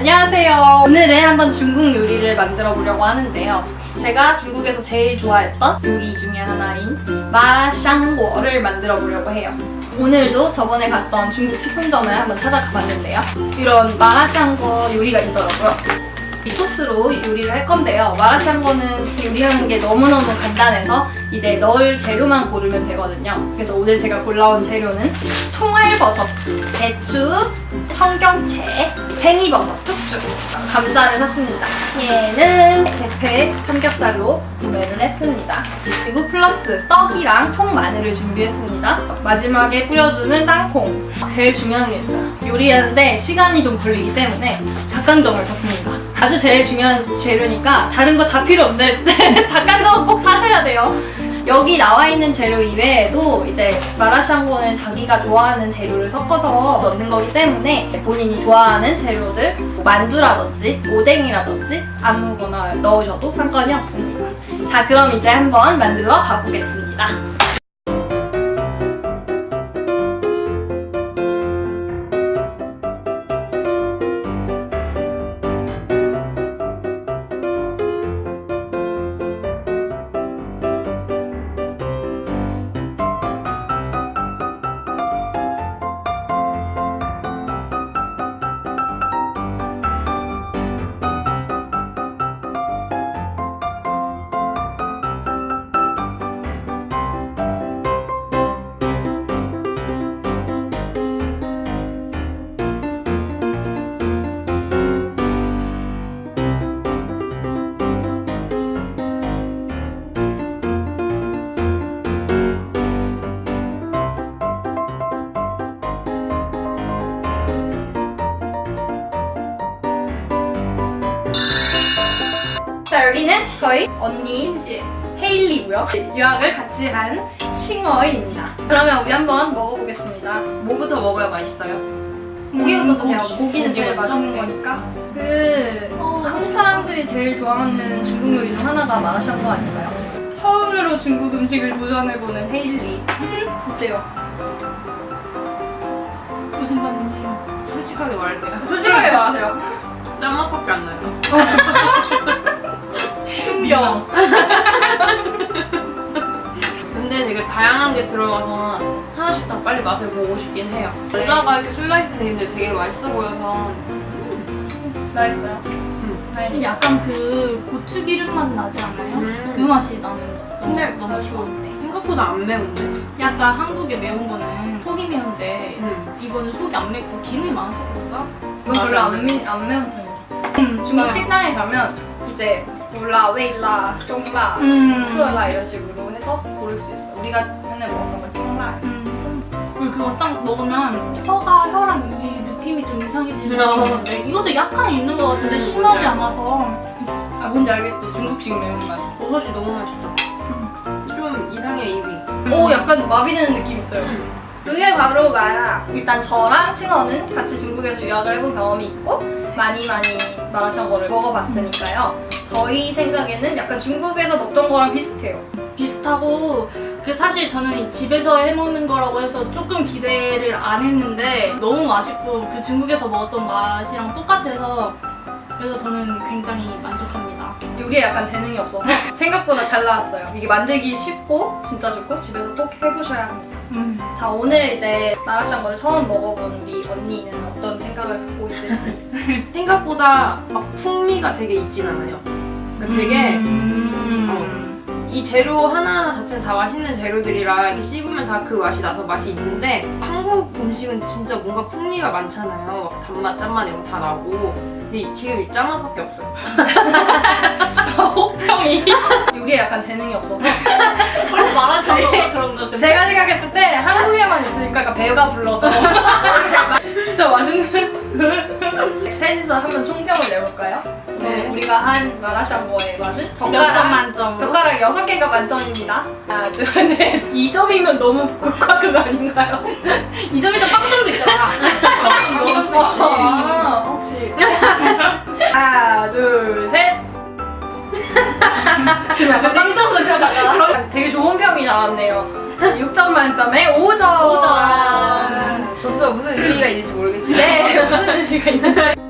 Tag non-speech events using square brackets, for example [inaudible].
안녕하세요. 오늘은 한번 중국 요리를 만들어 보려고 하는데요. 제가 중국에서 제일 좋아했던 요리 중에 하나인 마샹궈를 만들어 보려고 해요. 오늘도 저번에 갔던 중국 식품점을 한번 찾아가 봤는데요. 이런 마라샹궈 요리가 있더라고요. 이 소스로 요리를 할 건데요. 마라샹궈는 요리하는 게 너무너무 간단해서 이제 넣을 재료만 고르면 되거든요. 그래서 오늘 제가 골라온 재료는 총알버섯, 배추, 청경채, 팽이버섯, 쭉쭉 감자를 샀습니다. 얘는 대패 삼겹살로 구매를 했습니다. 그리고 플러스 떡이랑 통마늘을 준비했습니다. 마지막에 뿌려주는 땅콩. 제일 중요한 게 있어요. 요리하는데 시간이 좀 걸리기 때문에 닭강정을 샀습니다. 아주 제일 중요한 재료니까 다른 거 다 필요 없는데 닭강정은 [laughs] 꼭 사셔야 돼요. 여기 나와 있는 재료 이외에도 이제 마라샹궈는 자기가 좋아하는 재료를 섞어서 넣는 거기 때문에 본인이 좋아하는 재료들 뭐 만두라든지 오뎅이라든지 아무거나 넣으셔도 상관이 없습니다. 자 그럼 이제 한번 만들어 가보겠습니다. 자 여기는 저희 언니 신지. 헤일리고요. 유학을 같이 한 칭어입니다. 그러면 우리 한번 먹어보겠습니다. 뭐부터 먹어야 맛있어요? 고기부터 드세요. 고기. 고기는 제일 맛있는 짱 거니까. 그 어, 한국 사람들이 제일 좋아하는 중국 요리 중 하나가 마라샹궈 아닐까요? 처음으로 중국 음식을 도전해보는 헤일리. 어때요? 무슨 반응이에요? 솔직하게 말할게요. 솔직하게 말하세요. 짠맛밖에 안 나요. [laughs] 충격. [laughs] 근데 되게 다양한 게 들어가서 하나씩 다 빨리 맛을 보고 싶긴 해요. 뭔가가 이렇게 슬라이스 돼 있는데 되게 맛있어 보여서 맛있어요. 이게 약간 그 고추 기름 맛 나지 않아요? 음. 그 맛이 나는 너무, 근데 너무 좋아. 생각보다 안 매운데. 약간 한국의 매운 거는 속이 매운데 음. 이거는 속이 안 맵고 기름이 많아서 그런가? 별로 안, 매, 안 매운 편이에요. 음, 중국 식당에 가면 이제 몰라, 웨일라, 쫑라, 음. 트어라 이런 식으로 해서 고를 수 있어요. 우리가 맨날 먹었던 건 쫑라. 음. 그리고 그거 딱 먹으면 혀가 혀랑 이 느낌이 좀 이상해지는 어. 그런데 이것도 약간 있는 것 같은데 음, 심하지. 않아서 아 뭔지 알겠죠? 중국식 매운맛. 버섯이 너무 맛있다. 좀 이상해 입이. 오 약간 마비되는 느낌 있어요. 음. 그게 바로 마라. 일단 저랑 칭어는 같이 중국에서 유학을 해본 경험이 있고 많이 많이 마라샹궈를 먹어봤으니까요. 저희 생각에는 약간 중국에서 먹던 거랑 비슷해요. 비슷하고 그 사실 저는 이 집에서 해먹는 거라고 해서 조금 기대를 안 했는데 너무 맛있고 그 중국에서 먹었던 맛이랑 똑같아서 그래서 저는 굉장히 만족합니다. 요리에 약간 재능이 없어서 생각보다 잘 나왔어요. 이게 만들기 쉽고 진짜 좋고 집에서 꼭 해보셔야 합니다. 음. 자 오늘 이제 마라샹궈를 처음 먹어본 우리 언니는 어떤 생각을 갖고 있을지 [laughs] 생각보다 막 풍미가 되게 있진 않아요. 그러니까 되게 음. 이 재료 하나하나 자체는 다 맛있는 재료들이라 이렇게 씹으면 다 그 맛이 나서 맛이 있는데 한국 음식은 진짜 뭔가 풍미가 많잖아요. 막 단맛, 짠맛 이런 거 다 나고 근데 이- 지금 이 짠맛밖에 없어요. [laughs] 혹평이 요리에 약간 재능이 없어서 [laughs] 원래 마라샹궈가 그런 거 같은데 제가 생각했을 배가 불러서 [laughs] 진짜 맛있는 [laughs] 셋이서 한번 총평을 내볼까요? 네. 우리가 한 마라샹궈의 맛은 젓가락 만점으로? 젓가락 6개가 만점입니다 하나 둘셋 2점이면 너무 극 아닌가요? [laughs] 이 점이다 빵점도 있잖아. 빵점도. 빵점도. 아, 혹시 하나 둘셋 지금 약간 빵점을 쳐다가 되게 좋은 평이 나왔네요 6점 만점에 5점. 5점. 점수가 무슨 의미가 있는지 모르겠지만. 네 무슨 의미가 있는지